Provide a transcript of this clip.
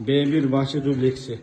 B1 bahçe dubleksi.